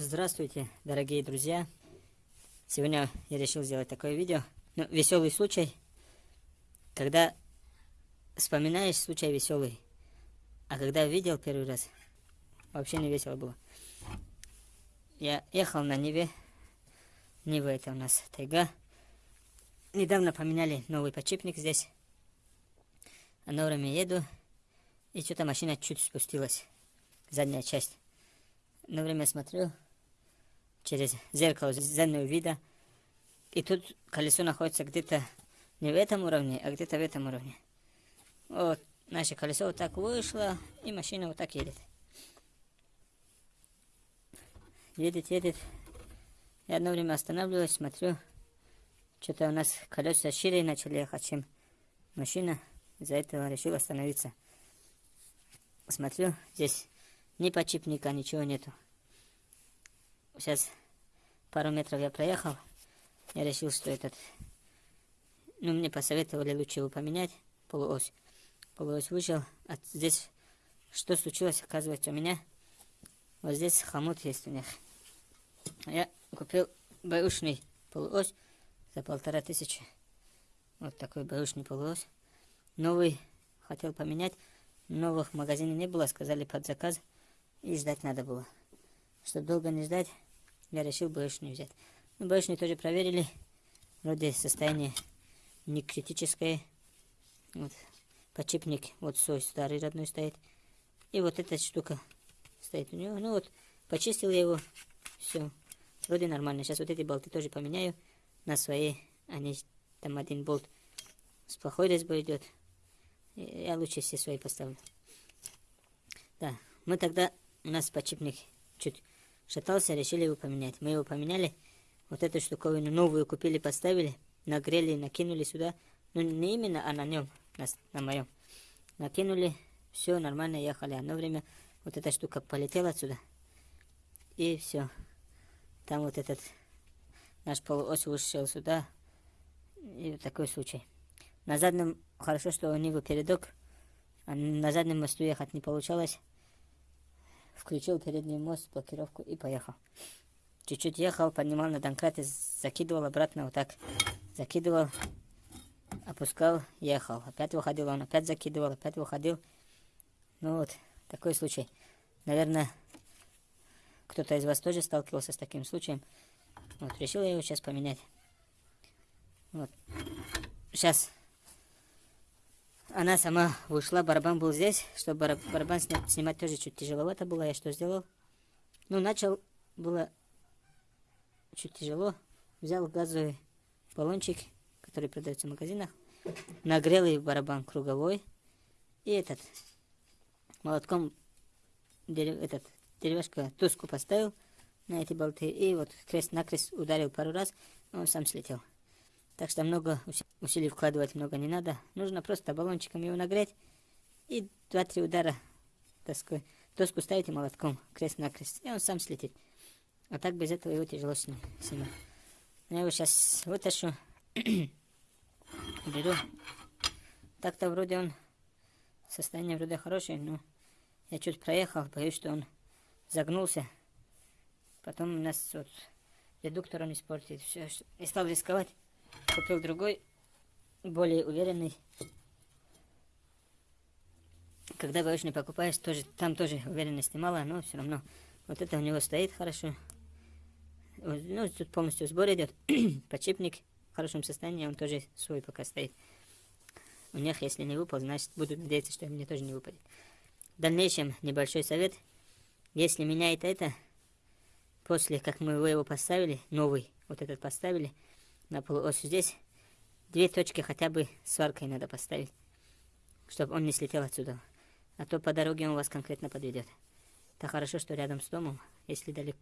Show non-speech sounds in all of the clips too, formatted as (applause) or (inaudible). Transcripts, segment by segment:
Здравствуйте, дорогие друзья! Сегодня я решил сделать такое видео. Ну, веселый случай, когда вспоминаешь случай веселый, а когда видел первый раз, вообще не весело было. Я ехал на Неве, Нива это у нас тайга. Недавно поменяли новый подшипник здесь. А на время еду, и что-то машина чуть спустилась, задняя часть. На время смотрю через зеркало заднего вида, и тут колесо находится где-то не в этом уровне, а где-то в этом уровне. Вот, наше колесо вот так вышло, и машина вот так едет. Едет, едет. Я одно время останавливаюсь, смотрю, что-то у нас колеса шире начали ехать, чем машина. Из-за этого решил остановиться. Смотрю, здесь ни подшипника, ничего нету. Сейчас пару метров я проехал. Я решил, что этот... Ну, мне посоветовали лучше его поменять, полуось. Полуось вышел. А здесь что случилось, оказывается, у меня... Вот здесь хомут есть у них. Я купил бэушный полуось за полтора тысячи. Вот такой бэушный полуось. Новый хотел поменять. Новых в магазине не было, сказали под заказ. И ждать надо было. Чтобы долго не ждать, я решил бэушный взять. Ну, бэушный тоже проверили. Вроде состояние не критическое. Вот. Подшипник вот свой старый родной стоит. И вот эта штука стоит у него. Ну вот, почистил я его. Все. Вроде нормально. Сейчас вот эти болты тоже поменяю на свои. Они там один болт с плохой резьбой идет. Я лучше все свои поставлю. Да, мы тогда, у нас подшипник чуть шатался, решили его поменять. Мы его поменяли, вот эту штуковину новую купили, поставили, нагрели, накинули сюда. Ну, не именно, а на нем, на, на моем. Накинули, все, нормально ехали. Одно время вот эта штука полетела отсюда. И все. Там вот этот наш полуось вышел сюда. И вот такой случай. На заднем, хорошо, что у него передок, а на заднем мосту ехать не получалось. Включил передний мост, блокировку и поехал. Чуть-чуть ехал, поднимал на домкрат и закидывал обратно вот так. Закидывал, опускал, ехал. Опять выходил, он опять закидывал, опять выходил. Ну вот, такой случай. Наверное, кто-то из вас тоже сталкивался с таким случаем. Вот, решил я его сейчас поменять. Вот. Сейчас она сама вышла, барабан был здесь. Чтобы барабан снять, снимать тоже чуть тяжеловато было. Я что сделал? Ну, начал, было чуть тяжело. Взял газовый баллончик, который продается в магазинах. Нагрел и барабан круговой. И этот, молотком, дерев, этот, деревяшка, туску поставил на эти болты. И вот крест-накрест ударил пару раз, он сам слетел. Так что много усилий вкладывать много не надо. Нужно просто баллончиком его нагреть и 2-3 удара доской. Доску ставите молотком крест-накрест, и он сам слетит. А так без этого его тяжело снимать. Я его сейчас вытащу, (clears throat) беру. Так-то вроде он, состояние вроде хорошее, но я чуть проехал, боюсь, что он загнулся. Потом у нас вот редуктор он испортит. Все, не стал рисковать купил другой, более уверенный. Когда бэушный покупаешь, тоже, там тоже уверенности мало, но все равно. Вот это у него стоит хорошо. Ну, тут полностью сбор идет. (clears throat) Подшипник в хорошем состоянии, он тоже свой пока стоит. У них, если не выпал, значит, буду надеяться, что мне тоже не выпадет. В дальнейшем небольшой совет. Если меняет это, после как мы его поставили, новый, вот этот поставили, на полуось здесь две точки хотя бы сваркой надо поставить, чтобы он не слетел отсюда. А то по дороге он вас конкретно подведет. Так хорошо, что рядом с домом. Если далеко,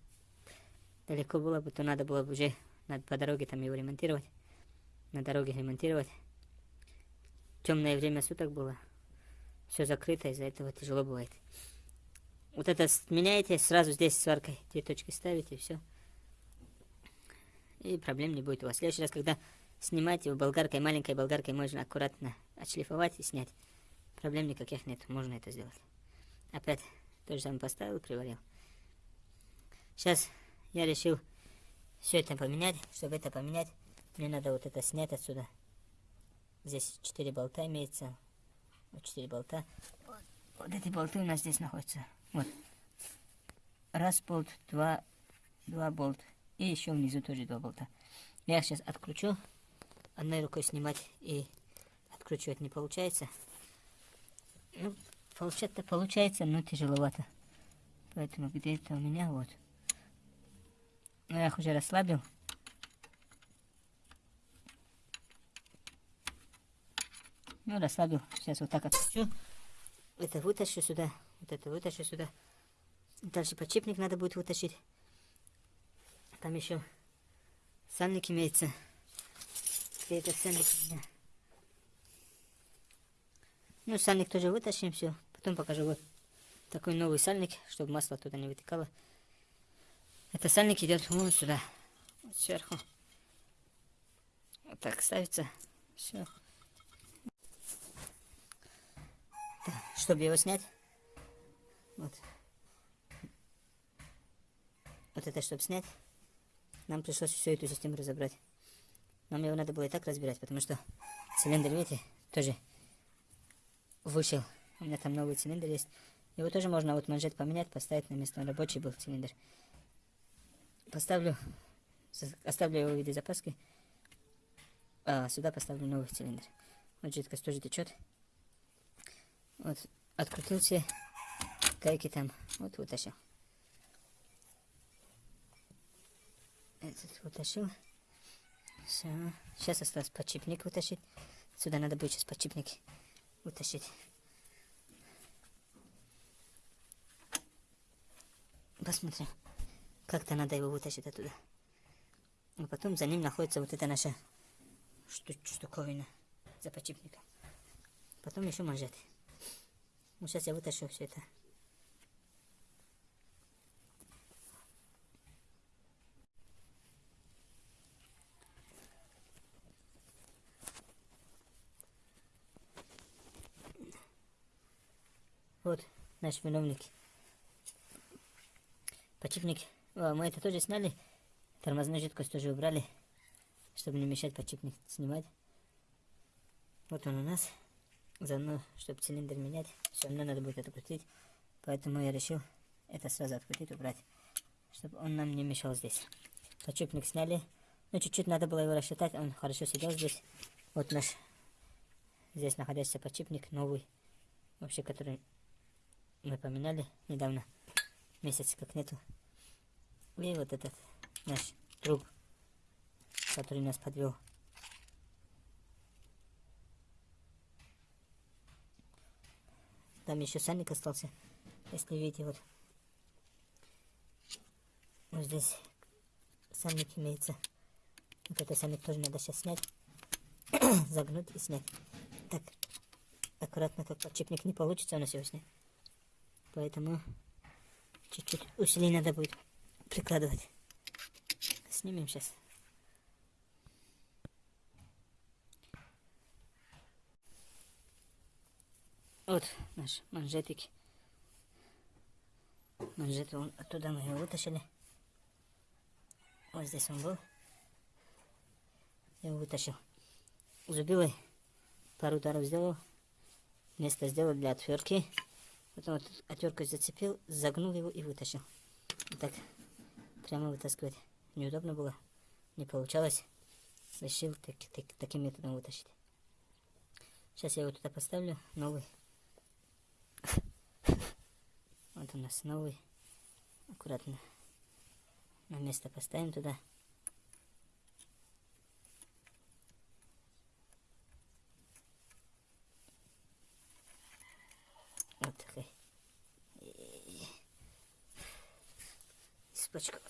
далеко было бы, то надо было бы уже надо по дороге там его ремонтировать. На дороге ремонтировать. Темное время суток было. Все закрыто, из-за этого тяжело бывает. Вот это меняете, сразу здесь сваркой две точки ставите, и все и проблем не будет у вас. В следующий раз, когда снимать его болгаркой, маленькой болгаркой, можно аккуратно отшлифовать и снять. Проблем никаких нет, можно это сделать. Опять то же самое поставил, приварил. Сейчас я решил все это поменять. Чтобы это поменять, мне надо вот это снять отсюда. Здесь 4 болта имеется. Вот 4 болта. Вот, вот эти болты у нас здесь находятся. Вот. Раз болт, два, два болт. И еще внизу тоже два болта. Я сейчас откручу. Одной рукой снимать и откручивать не получается. Ну, получается, получается, но тяжеловато. Поэтому где-то у меня вот. Но я их уже расслабил. Ну, расслабил. Сейчас вот так откручу. Это вытащу сюда. Вот это вытащу сюда. Дальше подшипник надо будет вытащить. Там еще сальник имеется. Где этот сальник? Ну, сальник тоже вытащим, все. Потом покажу вот такой новый сальник, чтобы масло туда не вытекало. Это сальник идет вон сюда, вот сверху. Вот так ставится. Все. чтобы его снять, вот, вот это, чтобы снять, нам пришлось всю эту систему разобрать. Нам его надо было и так разбирать, потому что цилиндр, видите, тоже вышел. У меня там новый цилиндр есть. Его тоже можно вот манжет поменять, поставить на место. Он рабочий был цилиндр. Поставлю, оставлю его в виде запаски. А сюда поставлю новый цилиндр. Вот жидкость тоже течет. Вот, открутил все гайки там. Вот вытащил. Этот вытащил. Все. Сейчас осталось подшипник вытащить. Сюда надо будет сейчас подшипник вытащить. Посмотрим. Как-то надо его вытащить оттуда. А потом за ним находится вот эта наша штуковина за подшипником. Потом еще манжеты. Ну, сейчас я вытащу все это. Вот наш виновник. Подшипник. О, мы это тоже сняли. Тормозную жидкость тоже убрали, чтобы не мешать подшипник снимать. Вот он у нас. Заодно, чтобы цилиндр менять, все равно надо будет открутить. Поэтому я решил это сразу открутить, убрать. Чтобы он нам не мешал здесь. Подшипник сняли. Ну, чуть-чуть надо было его рассчитать. Он хорошо сидел здесь. Вот наш здесь находящийся подшипник новый. Вообще, который мы поменяли недавно. Месяц как нету. И вот этот наш труб, который нас подвел. Там еще сальник остался. Если видите, вот. Вот здесь сальник имеется. Вот этот сальник тоже надо сейчас снять. (coughs) Загнуть и снять. Так, аккуратно, как подшипник не получится у нас его снять. Поэтому чуть-чуть усилий надо будет прикладывать. Снимем сейчас. Вот наш манжетик. Манжет, он, оттуда мы его вытащили. Вот здесь он был. Я его вытащил. Зубилой пару ударов сделал. Место сделал для отвертки. Потом вот отверткой зацепил, загнул его и вытащил. Вот так прямо вытаскивать неудобно было. Не получалось. Решил так, так, таким методом вытащить. Сейчас я его туда поставлю, новый. (laughs) Вот у нас новый. Аккуратно на место поставим туда. Вот такой. Цепочка.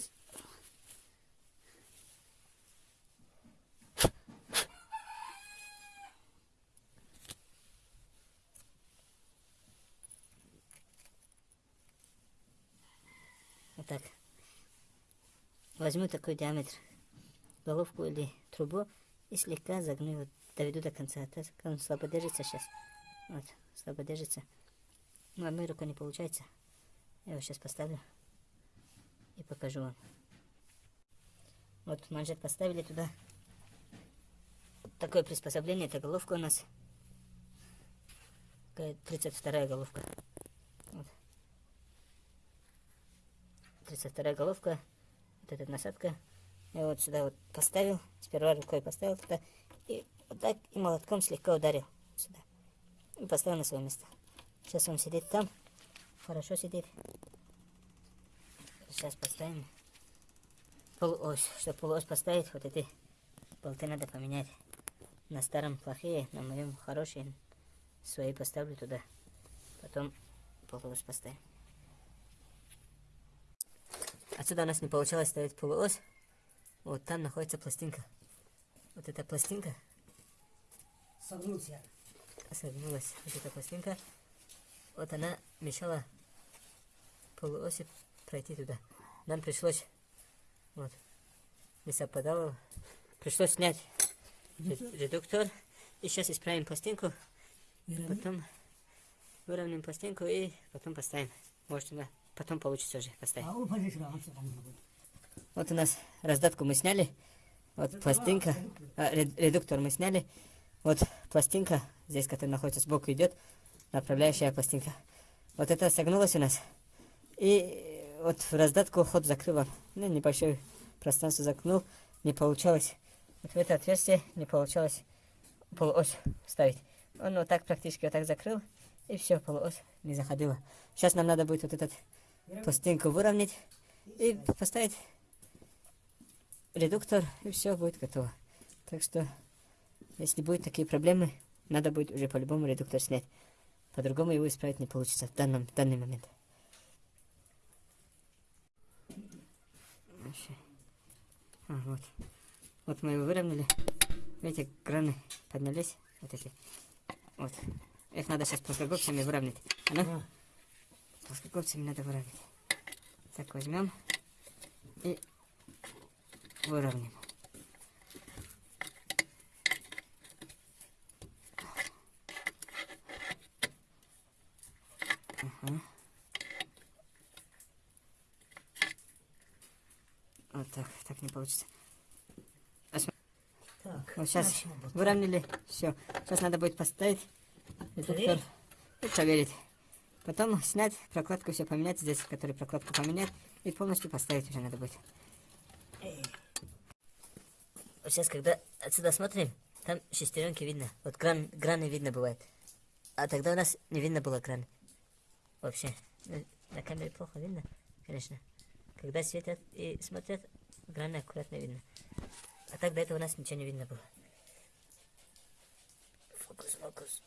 так. Возьму такой диаметр, головку или трубу и слегка загну его, доведу до конца. Так он слабо держится сейчас. Вот, слабо держится. Ну, одной рукой не получается. Я его сейчас поставлю и покажу вам. Вот манжет поставили туда. Такое приспособление, это головка у нас. Такая 32 головка. Вот. 32 головка. Вот эта насадка. Я вот сюда вот поставил. Сперва рукой поставил туда. И вот так и молотком слегка ударил сюда. И поставил на свое место. Сейчас он сидит там. Хорошо сидит. Сейчас поставим полуось. Чтобы полуось поставить, вот эти болты надо поменять. На старом плохие, на моем хорошие. Свои поставлю туда. Потом полуось поставим. Отсюда у нас не получалось ставить полуось. Вот там находится пластинка. Вот эта пластинка. Согнулся. Согнулась. Вот эта пластинка. Вот она мешала полуоси пройти туда. Нам пришлось, вот, не совпадало. Пришлось снять редуктор. И сейчас исправим пластинку. Потом выровняем пластинку и потом поставим. Может, она потом получится уже поставить. А. Вот у нас раздатку мы сняли. Вот пластинка, а, ред- редуктор мы сняли. Вот пластинка, здесь, которая находится сбоку, идет направляющая пластинка. Вот это согнулось у нас. И вот в раздатку ход закрыл он. Ну, небольшое пространство закнул. Не получалось. Вот в это отверстие не получалось полуось ставить. Он вот так практически вот так закрыл. И все, полуось не заходила. Сейчас нам надо будет вот этот пластинку выровнять и поставить редуктор, и все будет готово. Так что, если будут такие проблемы, надо будет уже по-любому редуктор снять. По-другому его исправить не получится в данном в данный момент. Вообще. А, вот. Вот мы его выровняли. Видите, краны поднялись. Вот эти. Вот. Их надо сейчас плоскогубцами выровнять. А ну, плоскогубцами надо выровнять. Так, возьмем и выровняем. Ага. Вот так, так не получится. Так, Вот сейчас выровняли, все. Сейчас надо будет поставить редуктор и проверить. Потом снять, прокладку все поменять, здесь, который прокладку поменять, и полностью поставить уже надо будет. Вот сейчас, когда отсюда смотрим, там шестеренки видно. Вот кран, граны видно бывает. А тогда у нас не видно было кран. Вообще. Ну, На камере плохо видно, конечно. Когда светят и смотрят, граны аккуратно видно. А так до этого у нас ничего не видно было. Фокус, фокус.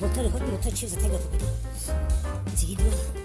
本当に本当に途中で手が飛ぶ。次行くわ。